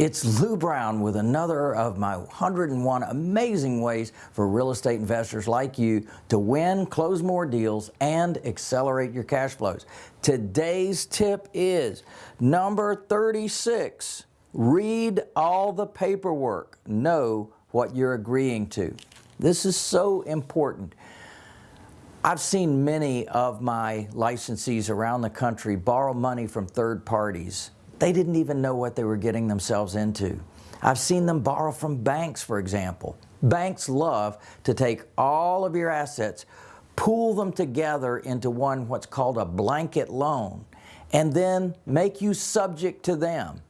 It's Lou Brown with another of my 101 amazing ways for real estate investors like you to win, close more deals, and accelerate your cash flows. Today's tip is number 36. Read all the paperwork. Know what you're agreeing to. This is so important. I've seen many of my licensees around the country borrow money from third parties they didn't even know what they were getting themselves into. I've seen them borrow from banks, for example. Banks love to take all of your assets, pool them together into one what's called a blanket loan, and then make you subject to them.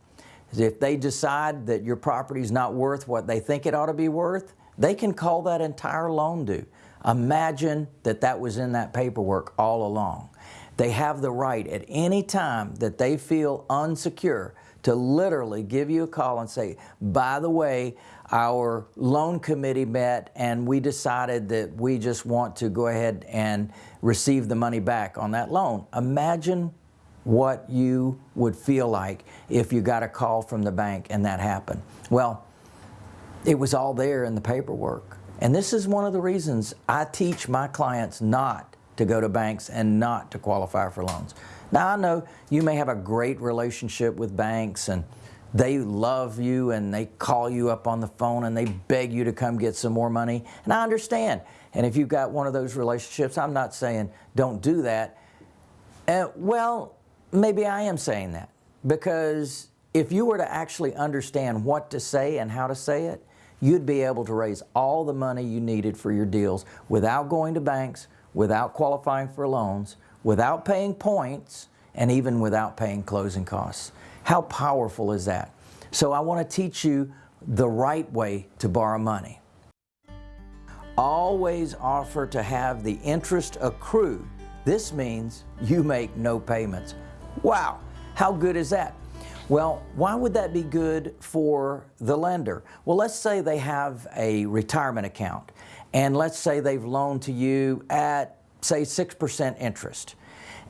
If they decide that your property is not worth what they think it ought to be worth, they can call that entire loan due. Imagine that that was in that paperwork all along. They have the right at any time that they feel unsecure to literally give you a call and say, by the way, our loan committee met and we decided that we just want to go ahead and receive the money back on that loan. Imagine what you would feel like if you got a call from the bank and that happened. Well, it was all there in the paperwork. And this is one of the reasons I teach my clients not to go to banks and not to qualify for loans. Now I know you may have a great relationship with banks and they love you and they call you up on the phone and they beg you to come get some more money. And I understand. And if you've got one of those relationships, I'm not saying don't do that. Uh, well, maybe I am saying that because if you were to actually understand what to say and how to say it, you'd be able to raise all the money you needed for your deals without going to banks, without qualifying for loans, without paying points, and even without paying closing costs. How powerful is that? So I want to teach you the right way to borrow money. Always offer to have the interest accrued. This means you make no payments. Wow, how good is that? Well, why would that be good for the lender? Well, let's say they have a retirement account and let's say they've loaned to you at say 6% interest.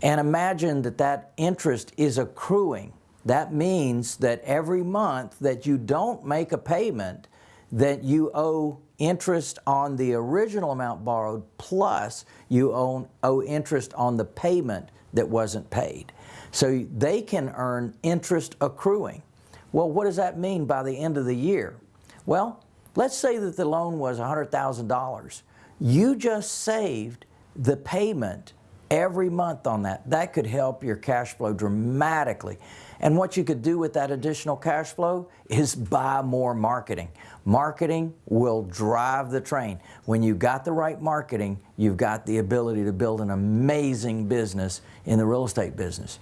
And imagine that that interest is accruing. That means that every month that you don't make a payment, that you owe interest on the original amount borrowed plus you owe, owe interest on the payment that wasn't paid. So they can earn interest accruing. Well, what does that mean by the end of the year? Well, let's say that the loan was $100,000. You just saved the payment every month on that. That could help your cash flow dramatically. And what you could do with that additional cash flow is buy more marketing. Marketing will drive the train. When you've got the right marketing, you've got the ability to build an amazing business in the real estate business.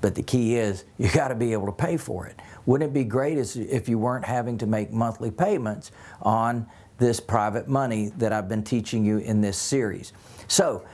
But the key is you got to be able to pay for it. Wouldn't it be great if you weren't having to make monthly payments on this private money that I've been teaching you in this series? So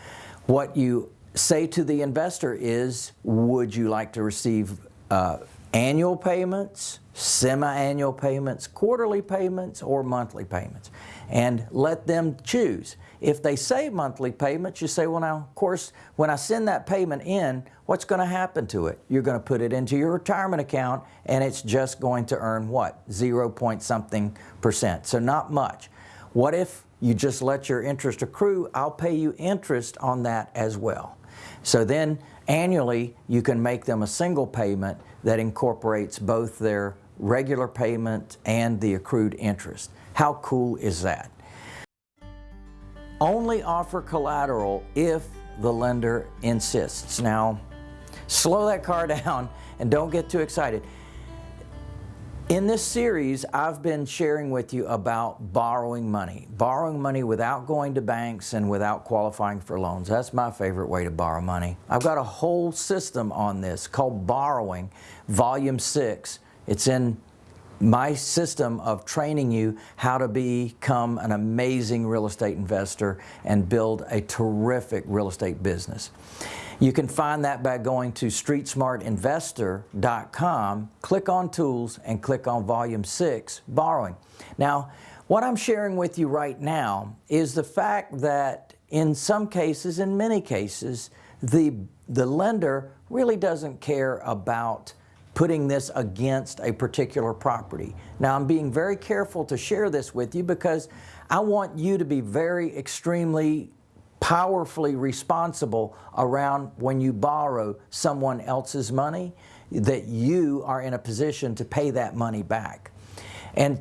what you say to the investor is, would you like to receive uh, annual payments, semi-annual payments, quarterly payments, or monthly payments? And let them choose. If they say monthly payments, you say, well now, of course, when I send that payment in, what's going to happen to it? You're going to put it into your retirement account and it's just going to earn what? Zero point something percent. So not much. What if you just let your interest accrue? I'll pay you interest on that as well. So then annually you can make them a single payment that incorporates both their regular payment and the accrued interest. How cool is that? Only offer collateral if the lender insists. Now, slow that car down and don't get too excited. In this series, I've been sharing with you about borrowing money. Borrowing money without going to banks and without qualifying for loans. That's my favorite way to borrow money. I've got a whole system on this called Borrowing, Volume 6. It's in my system of training you how to become an amazing real estate investor and build a terrific real estate business. You can find that by going to streetsmartinvestor.com, click on Tools, and click on Volume 6, Borrowing. Now, what I'm sharing with you right now is the fact that in some cases, in many cases, the, the lender really doesn't care about putting this against a particular property. Now I'm being very careful to share this with you because I want you to be very extremely powerfully responsible around when you borrow someone else's money that you are in a position to pay that money back. And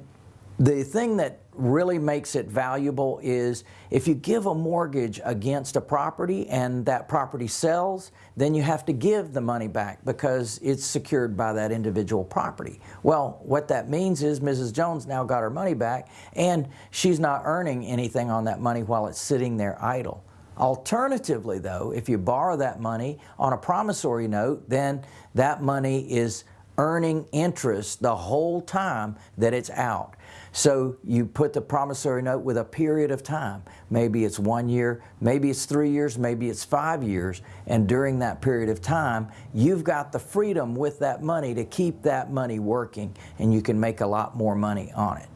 the thing that really makes it valuable is if you give a mortgage against a property and that property sells, then you have to give the money back because it's secured by that individual property. Well, what that means is Mrs. Jones now got her money back and she's not earning anything on that money while it's sitting there idle. Alternatively though, if you borrow that money on a promissory note, then that money is earning interest the whole time that it's out. So you put the promissory note with a period of time. Maybe it's one year, maybe it's three years, maybe it's five years. And during that period of time, you've got the freedom with that money to keep that money working and you can make a lot more money on it.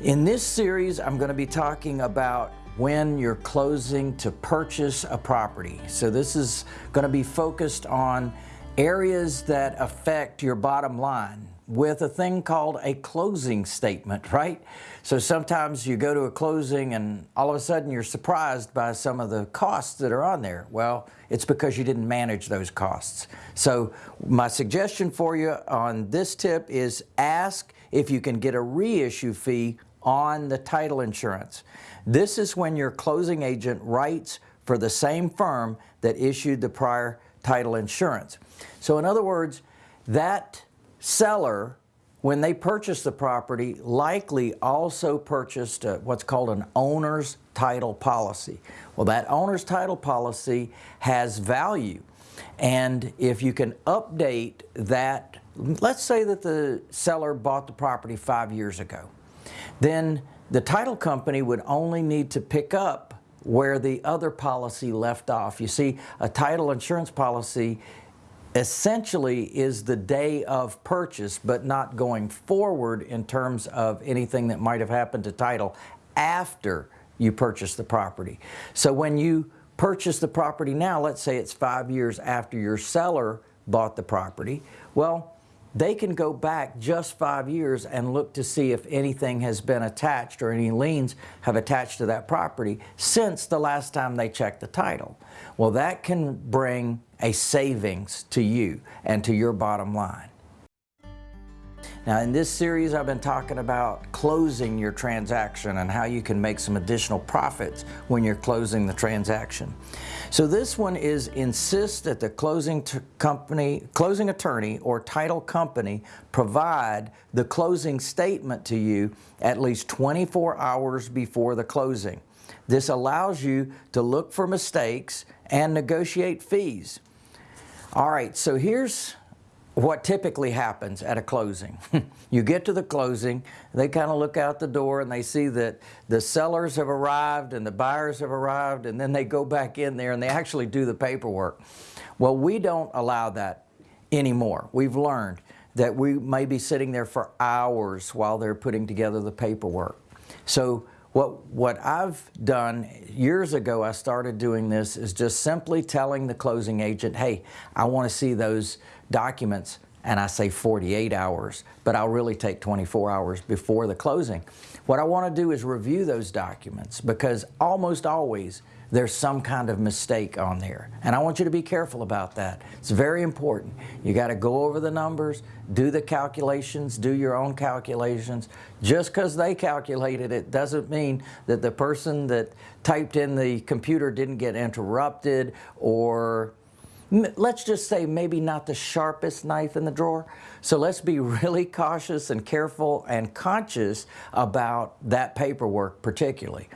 In this series, I'm going to be talking about when you're closing to purchase a property. So this is going to be focused on areas that affect your bottom line with a thing called a closing statement, right? So sometimes you go to a closing and all of a sudden you're surprised by some of the costs that are on there. Well, it's because you didn't manage those costs. So my suggestion for you on this tip is ask if you can get a reissue fee on the title insurance. This is when your closing agent writes for the same firm that issued the prior title insurance. So in other words, that seller, when they purchased the property, likely also purchased a, what's called an owner's title policy. Well, that owner's title policy has value. And if you can update that, let's say that the seller bought the property five years ago then the title company would only need to pick up where the other policy left off. You see, a title insurance policy essentially is the day of purchase, but not going forward in terms of anything that might have happened to title after you purchase the property. So when you purchase the property now, let's say it's five years after your seller bought the property, well, they can go back just five years and look to see if anything has been attached or any liens have attached to that property since the last time they checked the title. Well, that can bring a savings to you and to your bottom line. Now in this series I've been talking about closing your transaction and how you can make some additional profits when you're closing the transaction. So this one is insist that the closing company, closing attorney or title company provide the closing statement to you at least 24 hours before the closing. This allows you to look for mistakes and negotiate fees. All right, so here's what typically happens at a closing. you get to the closing, they kind of look out the door and they see that the sellers have arrived and the buyers have arrived and then they go back in there and they actually do the paperwork. Well, we don't allow that anymore. We've learned that we may be sitting there for hours while they're putting together the paperwork. So what, what I've done years ago, I started doing this, is just simply telling the closing agent, hey, I want to see those documents and I say 48 hours, but I'll really take 24 hours before the closing. What I want to do is review those documents because almost always there's some kind of mistake on there. And I want you to be careful about that. It's very important. You got to go over the numbers, do the calculations, do your own calculations. Just because they calculated it doesn't mean that the person that typed in the computer didn't get interrupted or let's just say maybe not the sharpest knife in the drawer. So let's be really cautious and careful and conscious about that paperwork particularly.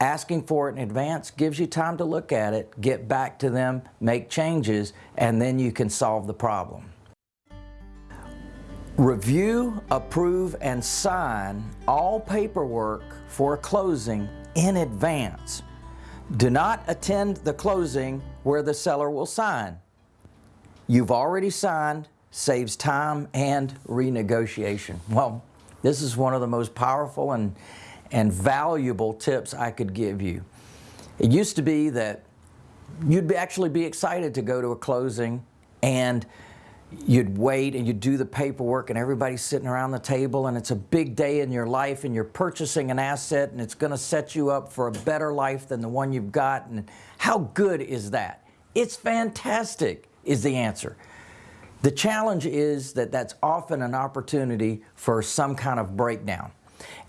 Asking for it in advance gives you time to look at it, get back to them, make changes, and then you can solve the problem. Review, approve, and sign all paperwork for a closing in advance. Do not attend the closing where the seller will sign. You've already signed, saves time and renegotiation. Well, this is one of the most powerful and, and valuable tips I could give you. It used to be that you'd be actually be excited to go to a closing and you'd wait and you'd do the paperwork and everybody's sitting around the table and it's a big day in your life and you're purchasing an asset and it's going to set you up for a better life than the one you've got and how good is that? It's fantastic is the answer. The challenge is that that's often an opportunity for some kind of breakdown.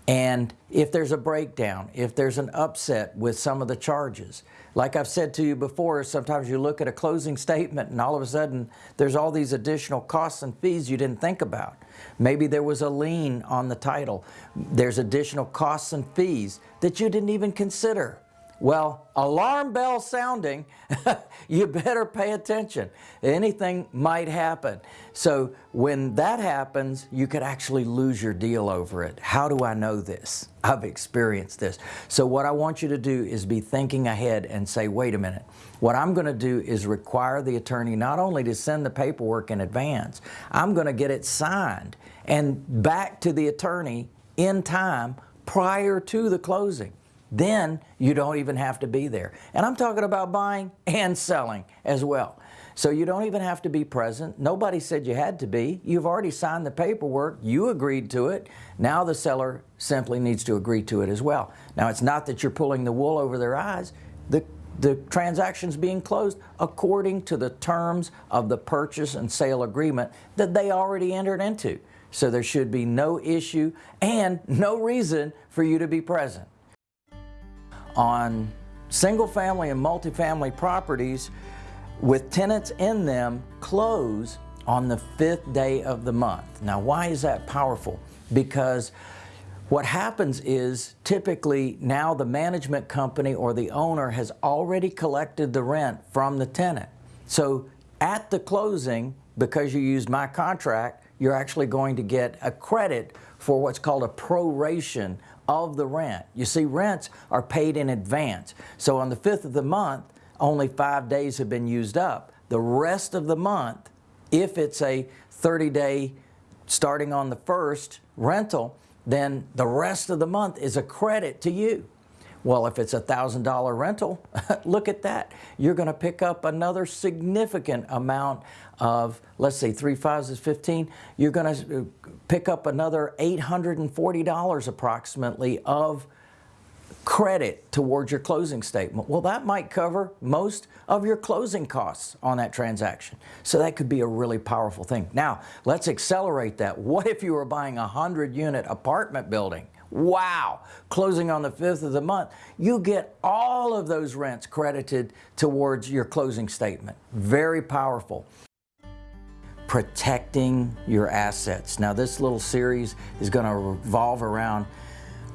And if there's a breakdown, if there's an upset with some of the charges, like I've said to you before, sometimes you look at a closing statement and all of a sudden there's all these additional costs and fees you didn't think about. Maybe there was a lien on the title. There's additional costs and fees that you didn't even consider. Well, alarm bell sounding, you better pay attention. Anything might happen. So when that happens, you could actually lose your deal over it. How do I know this? I've experienced this. So what I want you to do is be thinking ahead and say, wait a minute, what I'm going to do is require the attorney not only to send the paperwork in advance, I'm going to get it signed and back to the attorney in time prior to the closing. Then you don't even have to be there. And I'm talking about buying and selling as well. So you don't even have to be present. Nobody said you had to be. You've already signed the paperwork. You agreed to it. Now the seller simply needs to agree to it as well. Now it's not that you're pulling the wool over their eyes. The, the transaction's being closed according to the terms of the purchase and sale agreement that they already entered into. So there should be no issue and no reason for you to be present on single family and multifamily properties with tenants in them close on the fifth day of the month. Now why is that powerful? Because what happens is typically now the management company or the owner has already collected the rent from the tenant. So at the closing, because you used my contract, you're actually going to get a credit for what's called a proration of the rent. You see, rents are paid in advance. So on the 5th of the month, only five days have been used up. The rest of the month, if it's a 30-day starting on the 1st rental, then the rest of the month is a credit to you. Well, if it's a $1,000 rental, look at that. You're going to pick up another significant amount of, let's say, three fives is 15. You're going to uh, pick up another $840 approximately of credit towards your closing statement. Well, that might cover most of your closing costs on that transaction. So that could be a really powerful thing. Now, let's accelerate that. What if you were buying a 100 unit apartment building? Wow! Closing on the 5th of the month, you get all of those rents credited towards your closing statement. Very powerful. Protecting your assets. Now this little series is going to revolve around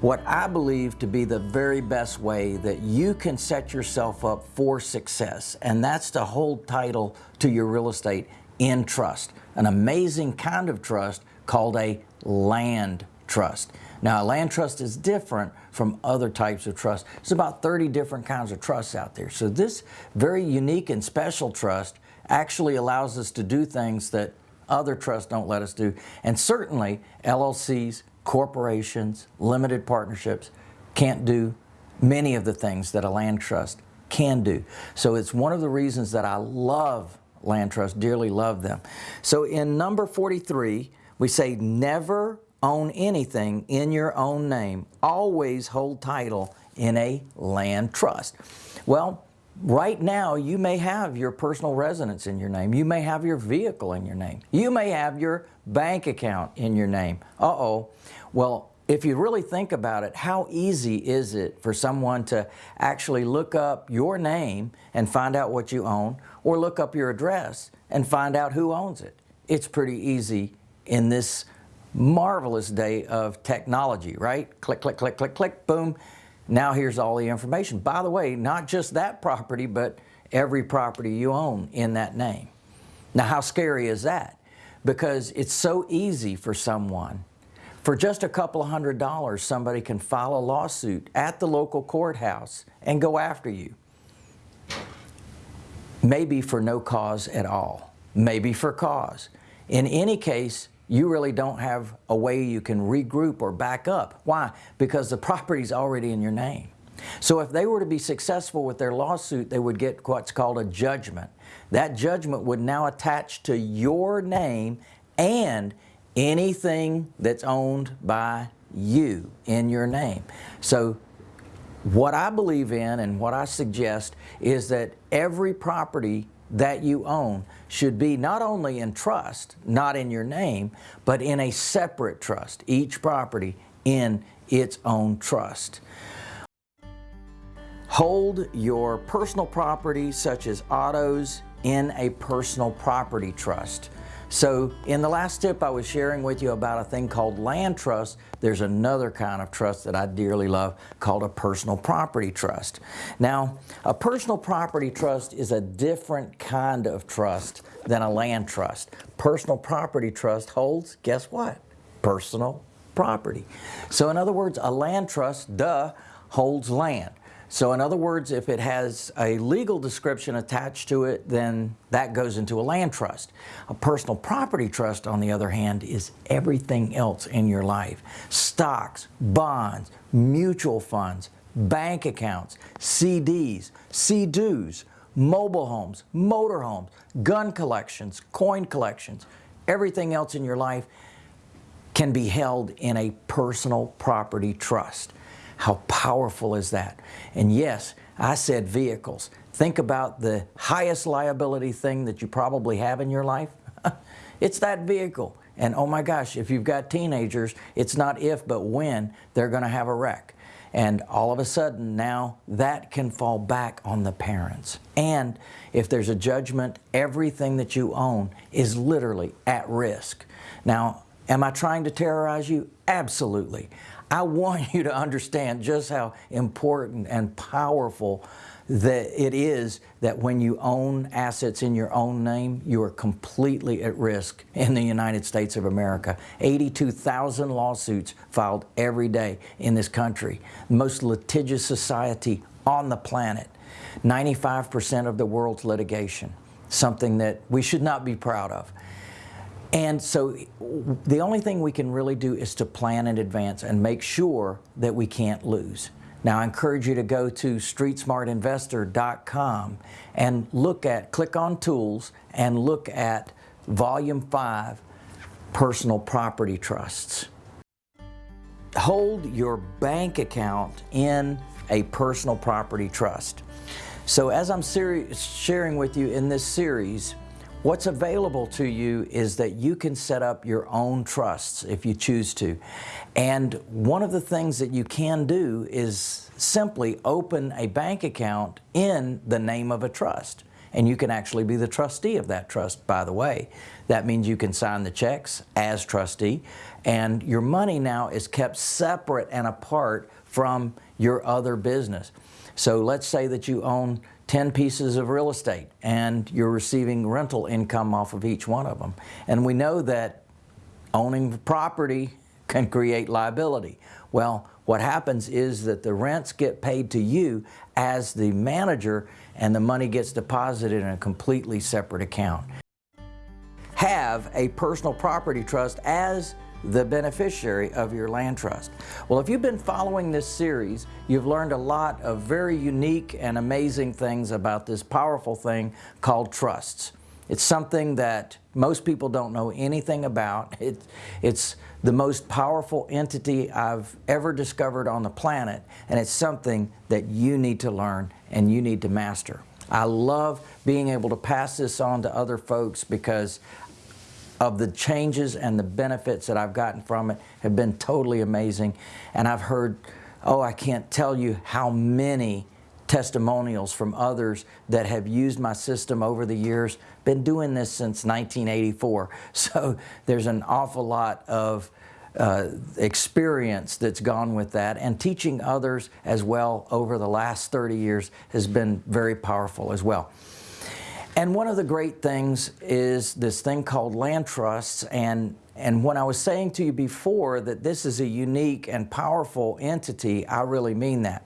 what I believe to be the very best way that you can set yourself up for success. And that's to hold title to your real estate in trust. An amazing kind of trust called a land trust. Now, a land trust is different from other types of trust. There's about 30 different kinds of trusts out there. So this very unique and special trust actually allows us to do things that other trusts don't let us do. And certainly LLCs, corporations, limited partnerships can't do many of the things that a land trust can do. So it's one of the reasons that I love land trusts, dearly love them. So in number 43, we say never own anything in your own name. Always hold title in a land trust. Well, right now you may have your personal residence in your name. You may have your vehicle in your name. You may have your bank account in your name. Uh-oh. Well, if you really think about it, how easy is it for someone to actually look up your name and find out what you own or look up your address and find out who owns it? It's pretty easy in this marvelous day of technology, right? Click, click, click, click, click, boom. Now here's all the information. By the way, not just that property, but every property you own in that name. Now how scary is that? Because it's so easy for someone. For just a couple of hundred dollars, somebody can file a lawsuit at the local courthouse and go after you. Maybe for no cause at all. Maybe for cause. In any case, you really don't have a way you can regroup or back up. Why? Because the property's already in your name. So if they were to be successful with their lawsuit, they would get what's called a judgment. That judgment would now attach to your name and anything that's owned by you in your name. So what I believe in and what I suggest is that every property that you own should be not only in trust, not in your name, but in a separate trust, each property in its own trust. Hold your personal property such as autos in a personal property trust. So in the last tip I was sharing with you about a thing called land trust, there's another kind of trust that I dearly love called a personal property trust. Now a personal property trust is a different kind of trust than a land trust. Personal property trust holds, guess what? Personal property. So in other words, a land trust, duh, holds land. So in other words, if it has a legal description attached to it, then that goes into a land trust. A personal property trust, on the other hand, is everything else in your life. Stocks, bonds, mutual funds, bank accounts, CDs, CDs, mobile homes, motor homes, gun collections, coin collections, everything else in your life can be held in a personal property trust. How powerful is that? And yes, I said vehicles. Think about the highest liability thing that you probably have in your life. it's that vehicle. And oh my gosh, if you've got teenagers, it's not if but when they're going to have a wreck. And all of a sudden now that can fall back on the parents. And if there's a judgment, everything that you own is literally at risk. Now, am I trying to terrorize you? Absolutely. I want you to understand just how important and powerful that it is that when you own assets in your own name, you are completely at risk in the United States of America. 82,000 lawsuits filed every day in this country. Most litigious society on the planet. 95% of the world's litigation. Something that we should not be proud of. And so the only thing we can really do is to plan in advance and make sure that we can't lose. Now I encourage you to go to streetsmartinvestor.com and look at, click on tools and look at volume 5, personal property trusts. Hold your bank account in a personal property trust. So as I'm sharing with you in this series, What's available to you is that you can set up your own trusts if you choose to. And one of the things that you can do is simply open a bank account in the name of a trust. And you can actually be the trustee of that trust, by the way. That means you can sign the checks as trustee, and your money now is kept separate and apart from your other business. So let's say that you own 10 pieces of real estate and you're receiving rental income off of each one of them. And we know that owning property can create liability. Well, what happens is that the rents get paid to you as the manager and the money gets deposited in a completely separate account. Have a personal property trust as the beneficiary of your land trust. Well, if you've been following this series, you've learned a lot of very unique and amazing things about this powerful thing called trusts. It's something that most people don't know anything about. It, it's the most powerful entity I've ever discovered on the planet, and it's something that you need to learn and you need to master. I love being able to pass this on to other folks because of the changes and the benefits that I've gotten from it have been totally amazing. And I've heard, oh, I can't tell you how many testimonials from others that have used my system over the years. Been doing this since 1984. So there's an awful lot of uh, experience that's gone with that and teaching others as well over the last 30 years has been very powerful as well. And one of the great things is this thing called land trusts and and when I was saying to you before that this is a unique and powerful entity, I really mean that.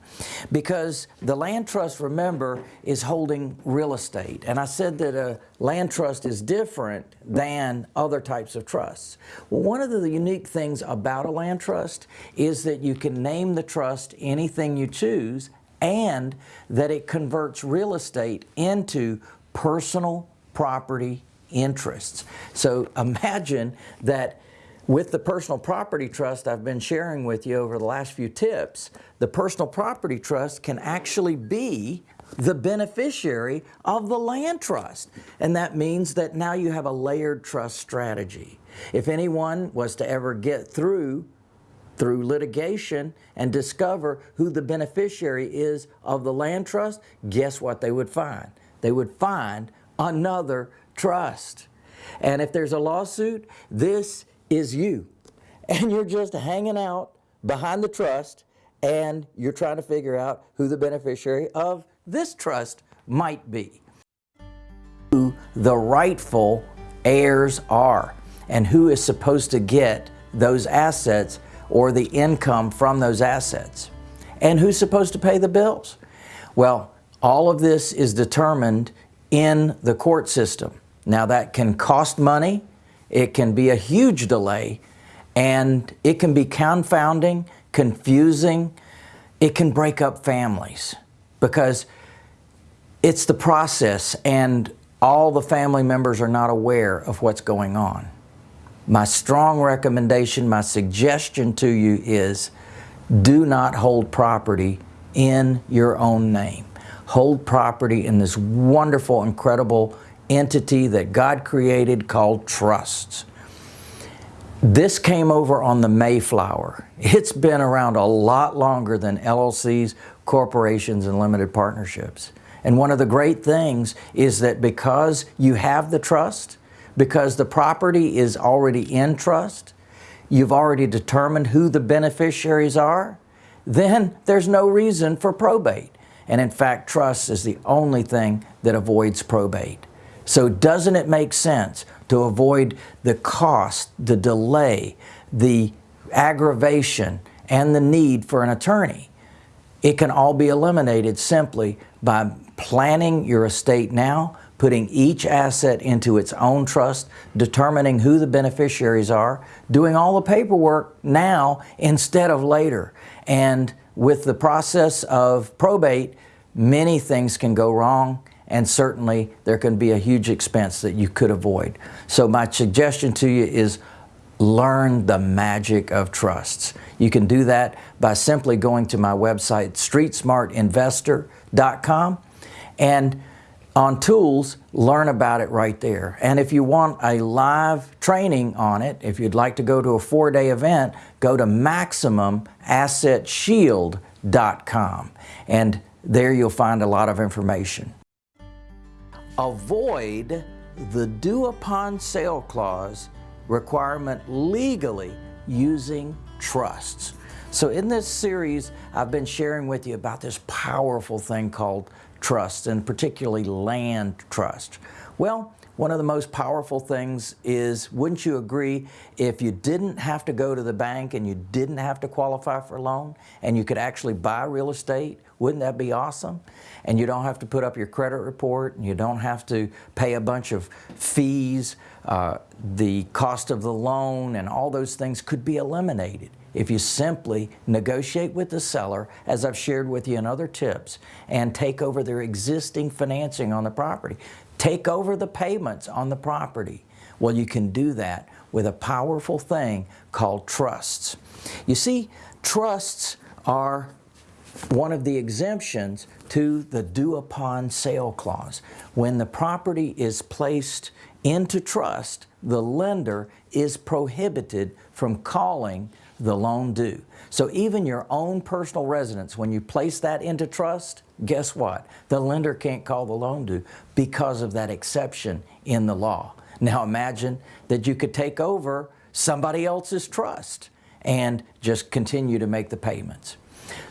Because the land trust, remember, is holding real estate. And I said that a land trust is different than other types of trusts. Well, one of the unique things about a land trust is that you can name the trust anything you choose and that it converts real estate into personal property interests. So imagine that with the personal property trust I've been sharing with you over the last few tips, the personal property trust can actually be the beneficiary of the land trust. And that means that now you have a layered trust strategy. If anyone was to ever get through through litigation and discover who the beneficiary is of the land trust, guess what they would find? They would find another trust. And if there's a lawsuit, this is you. And you're just hanging out behind the trust and you're trying to figure out who the beneficiary of this trust might be. Who the rightful heirs are and who is supposed to get those assets or the income from those assets. And who's supposed to pay the bills? Well, all of this is determined in the court system. Now that can cost money, it can be a huge delay, and it can be confounding, confusing, it can break up families because it's the process and all the family members are not aware of what's going on. My strong recommendation, my suggestion to you is do not hold property in your own name. Hold property in this wonderful, incredible entity that God created called trusts. This came over on the Mayflower. It's been around a lot longer than LLCs, corporations, and limited partnerships. And one of the great things is that because you have the trust, because the property is already in trust, you've already determined who the beneficiaries are, then there's no reason for probate. And in fact, trust is the only thing that avoids probate. So doesn't it make sense to avoid the cost, the delay, the aggravation, and the need for an attorney. It can all be eliminated simply by planning your estate now, putting each asset into its own trust, determining who the beneficiaries are, doing all the paperwork now instead of later. And with the process of probate, many things can go wrong and certainly there can be a huge expense that you could avoid. So my suggestion to you is learn the magic of trusts. You can do that by simply going to my website, streetsmartinvestor.com, and on tools, learn about it right there. And if you want a live training on it, if you'd like to go to a four-day event, go to MaximumAssetShield.com. And there you'll find a lot of information. Avoid the due upon sale clause requirement legally using trusts. So in this series, I've been sharing with you about this powerful thing called trust and particularly land trust. Well, one of the most powerful things is, wouldn't you agree, if you didn't have to go to the bank and you didn't have to qualify for a loan and you could actually buy real estate, wouldn't that be awesome? And you don't have to put up your credit report and you don't have to pay a bunch of fees. Uh, the cost of the loan and all those things could be eliminated if you simply negotiate with the seller, as I've shared with you in other tips, and take over their existing financing on the property take over the payments on the property. Well, you can do that with a powerful thing called trusts. You see, trusts are one of the exemptions to the due upon sale clause. When the property is placed into trust, the lender is prohibited from calling the loan due. So even your own personal residence, when you place that into trust, guess what? The lender can't call the loan due because of that exception in the law. Now imagine that you could take over somebody else's trust and just continue to make the payments.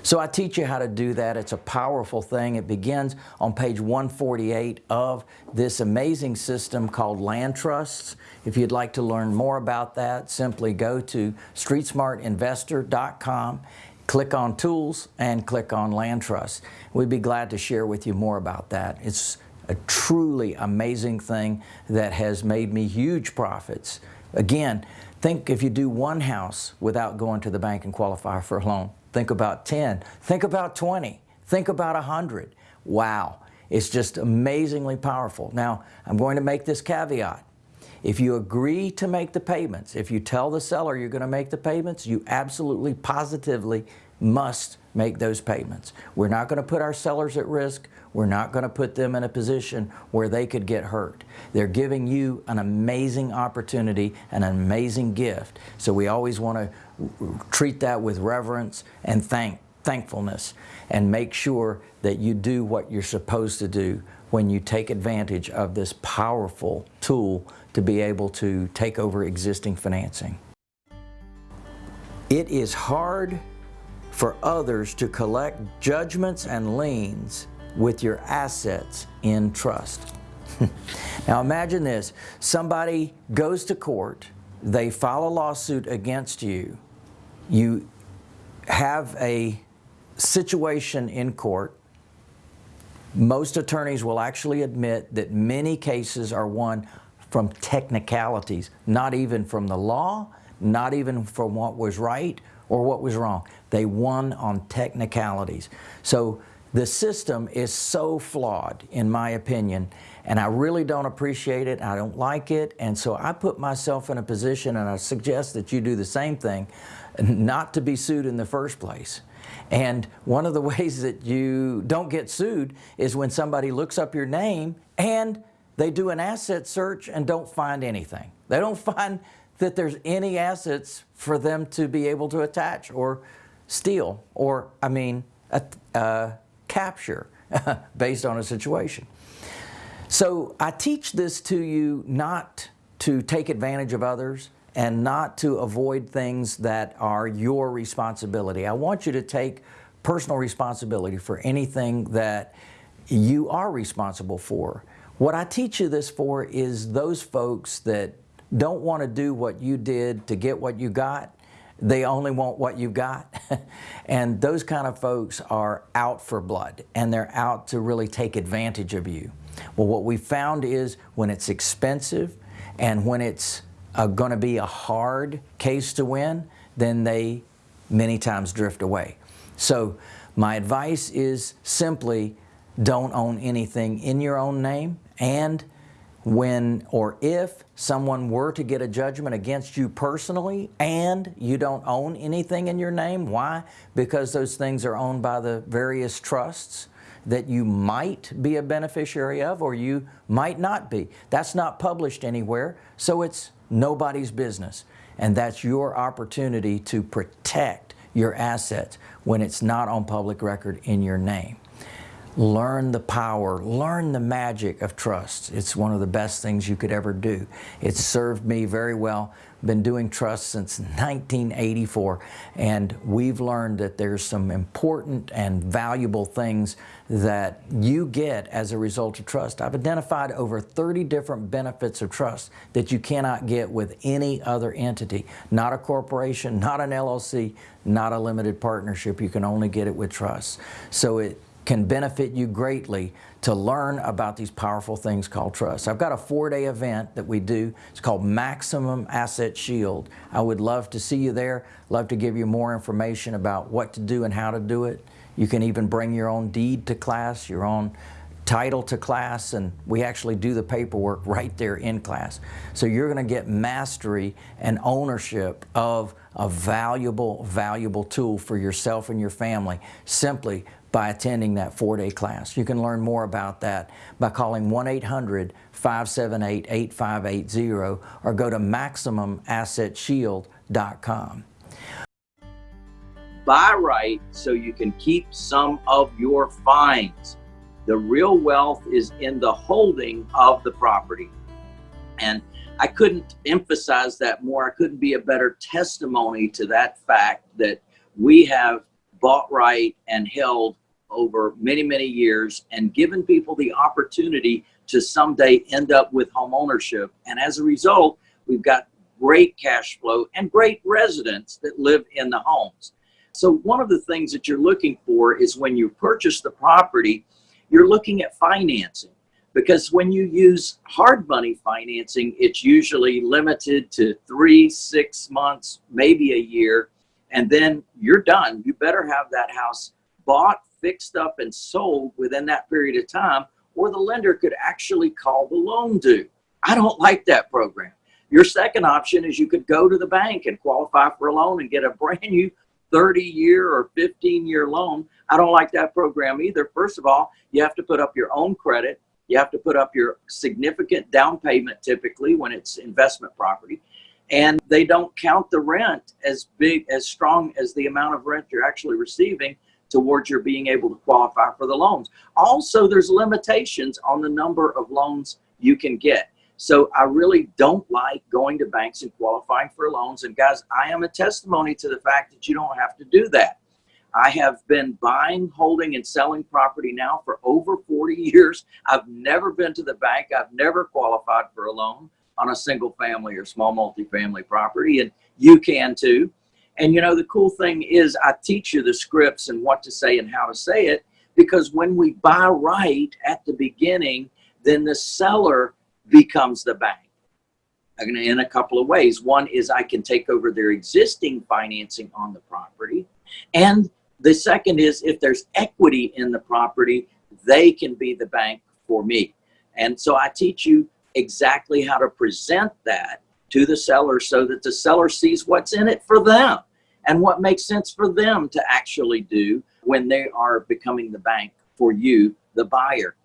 So I teach you how to do that. It's a powerful thing. It begins on page 148 of this amazing system called Land Trusts. If you'd like to learn more about that, simply go to streetsmartinvestor.com, click on Tools, and click on Land Trusts. We'd be glad to share with you more about that. It's a truly amazing thing that has made me huge profits. Again, think if you do one house without going to the bank and qualify for a loan, Think about 10. Think about 20. Think about a hundred. Wow. It's just amazingly powerful. Now, I'm going to make this caveat. If you agree to make the payments, if you tell the seller you're going to make the payments, you absolutely positively must make those payments. We're not going to put our sellers at risk. We're not going to put them in a position where they could get hurt. They're giving you an amazing opportunity, an amazing gift. So we always want to treat that with reverence and thank, thankfulness and make sure that you do what you're supposed to do when you take advantage of this powerful tool to be able to take over existing financing. It is hard for others to collect judgments and liens with your assets in trust. now imagine this, somebody goes to court, they file a lawsuit against you, you have a situation in court, most attorneys will actually admit that many cases are won from technicalities, not even from the law, not even from what was right or what was wrong. They won on technicalities. So the system is so flawed, in my opinion, and I really don't appreciate it. I don't like it. And so I put myself in a position, and I suggest that you do the same thing, not to be sued in the first place. And one of the ways that you don't get sued is when somebody looks up your name and they do an asset search and don't find anything. They don't find that there's any assets for them to be able to attach or steal or, I mean, uh, capture based on a situation. So I teach this to you not to take advantage of others and not to avoid things that are your responsibility. I want you to take personal responsibility for anything that you are responsible for. What I teach you this for is those folks that don't want to do what you did to get what you got. They only want what you've got. and those kind of folks are out for blood and they're out to really take advantage of you. Well, what we found is when it's expensive and when it's uh, going to be a hard case to win, then they many times drift away. So my advice is simply don't own anything in your own name and when or if someone were to get a judgment against you personally and you don't own anything in your name, why? Because those things are owned by the various trusts that you might be a beneficiary of or you might not be. That's not published anywhere, so it's nobody's business. And that's your opportunity to protect your assets when it's not on public record in your name. Learn the power, learn the magic of trust. It's one of the best things you could ever do. It's served me very well. Been doing trust since 1984 and we've learned that there's some important and valuable things that you get as a result of trust. I've identified over 30 different benefits of trust that you cannot get with any other entity. Not a corporation, not an LLC, not a limited partnership. You can only get it with trust. So it can benefit you greatly to learn about these powerful things called trust. I've got a four-day event that we do. It's called Maximum Asset Shield. I would love to see you there, love to give you more information about what to do and how to do it. You can even bring your own deed to class, your own title to class, and we actually do the paperwork right there in class. So you're going to get mastery and ownership of a valuable, valuable tool for yourself and your family simply by attending that four-day class. You can learn more about that by calling 1-800-578-8580 or go to MaximumAssetShield.com. Buy right so you can keep some of your fines. The real wealth is in the holding of the property. And I couldn't emphasize that more. I couldn't be a better testimony to that fact that we have bought right and held over many, many years and given people the opportunity to someday end up with home ownership. And as a result, we've got great cash flow and great residents that live in the homes. So one of the things that you're looking for is when you purchase the property, you're looking at financing because when you use hard money financing, it's usually limited to three, six months, maybe a year, and then you're done. You better have that house bought fixed up and sold within that period of time, or the lender could actually call the loan due. I don't like that program. Your second option is you could go to the bank and qualify for a loan and get a brand new 30 year or 15 year loan. I don't like that program either. First of all, you have to put up your own credit. You have to put up your significant down payment typically when it's investment property. And they don't count the rent as big, as strong as the amount of rent you're actually receiving towards your being able to qualify for the loans. Also, there's limitations on the number of loans you can get. So I really don't like going to banks and qualifying for loans. And guys, I am a testimony to the fact that you don't have to do that. I have been buying, holding, and selling property now for over 40 years. I've never been to the bank. I've never qualified for a loan on a single family or small multifamily property, and you can too. And you know, the cool thing is I teach you the scripts and what to say and how to say it because when we buy right at the beginning, then the seller becomes the bank in a couple of ways. One is I can take over their existing financing on the property. And the second is if there's equity in the property, they can be the bank for me. And so I teach you exactly how to present that to the seller so that the seller sees what's in it for them and what makes sense for them to actually do when they are becoming the bank for you, the buyer.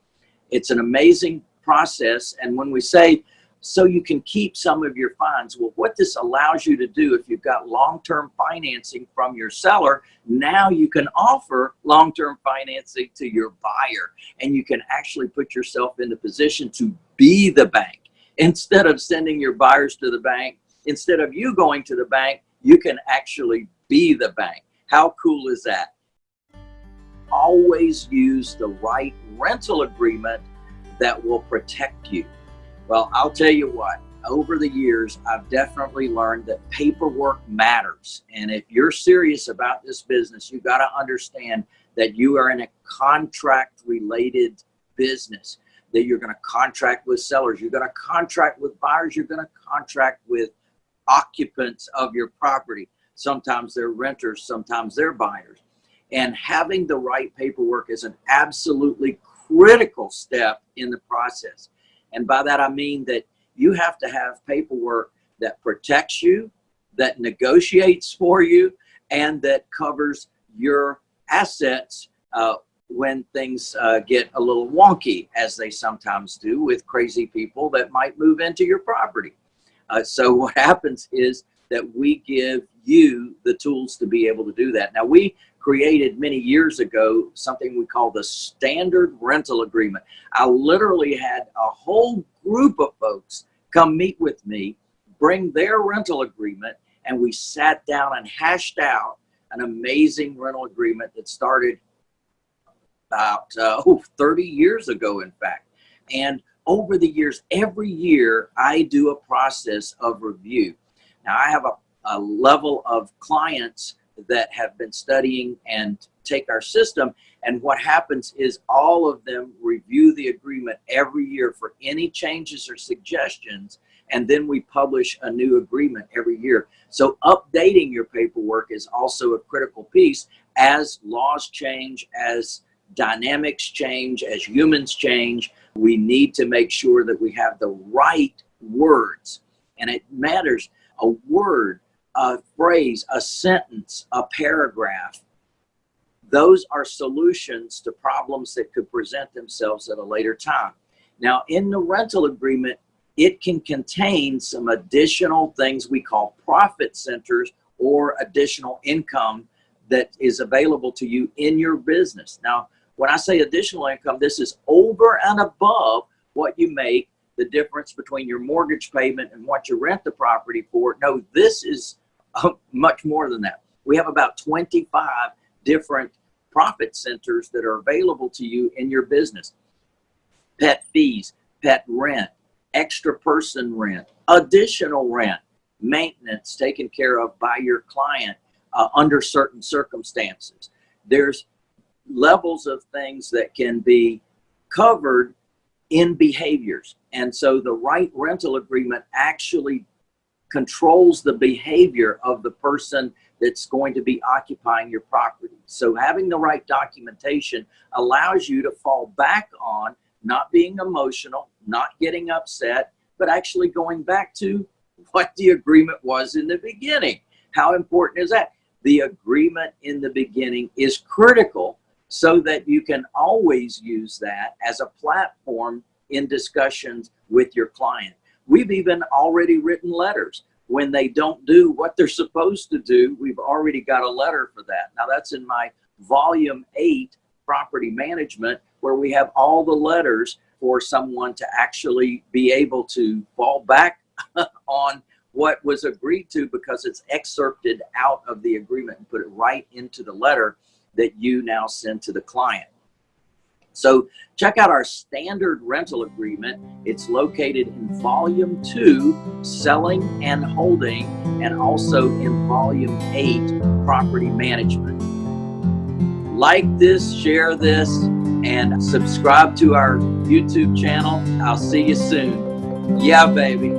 It's an amazing process. And when we say, so you can keep some of your funds. Well, what this allows you to do, if you've got long-term financing from your seller, now you can offer long-term financing to your buyer and you can actually put yourself in the position to be the bank. Instead of sending your buyers to the bank, instead of you going to the bank, you can actually be the bank. How cool is that? Always use the right rental agreement that will protect you. Well, I'll tell you what, over the years, I've definitely learned that paperwork matters. And if you're serious about this business, you got to understand that you are in a contract related business, that you're going to contract with sellers, you're going to contract with buyers, you're going to contract with occupants of your property. Sometimes they're renters, sometimes they're buyers. And having the right paperwork is an absolutely critical step in the process. And by that, I mean that you have to have paperwork that protects you, that negotiates for you, and that covers your assets uh, when things uh, get a little wonky, as they sometimes do with crazy people that might move into your property. Uh, so what happens is that we give you the tools to be able to do that. Now we created many years ago something we call the standard rental agreement. I literally had a whole group of folks come meet with me, bring their rental agreement, and we sat down and hashed out an amazing rental agreement that started about uh, oh, 30 years ago, in fact. And over the years, every year I do a process of review. Now I have a, a level of clients that have been studying and take our system. And what happens is all of them review the agreement every year for any changes or suggestions. And then we publish a new agreement every year. So updating your paperwork is also a critical piece as laws change, as dynamics change, as humans change. We need to make sure that we have the right words. And it matters. A word a phrase, a sentence, a paragraph. Those are solutions to problems that could present themselves at a later time. Now, in the rental agreement, it can contain some additional things we call profit centers or additional income that is available to you in your business. Now, when I say additional income, this is over and above what you make, the difference between your mortgage payment and what you rent the property for. No, this is much more than that. We have about 25 different profit centers that are available to you in your business. Pet fees, pet rent, extra person rent, additional rent, maintenance taken care of by your client uh, under certain circumstances. There's levels of things that can be covered in behaviors. And so the right rental agreement actually controls the behavior of the person that's going to be occupying your property. So having the right documentation allows you to fall back on not being emotional, not getting upset, but actually going back to what the agreement was in the beginning. How important is that? The agreement in the beginning is critical so that you can always use that as a platform in discussions with your client. We've even already written letters when they don't do what they're supposed to do. We've already got a letter for that. Now that's in my volume eight property management where we have all the letters for someone to actually be able to fall back on what was agreed to because it's excerpted out of the agreement and put it right into the letter that you now send to the client. So check out our standard rental agreement. It's located in volume two, selling and holding, and also in volume eight, property management. Like this, share this, and subscribe to our YouTube channel. I'll see you soon. Yeah, baby.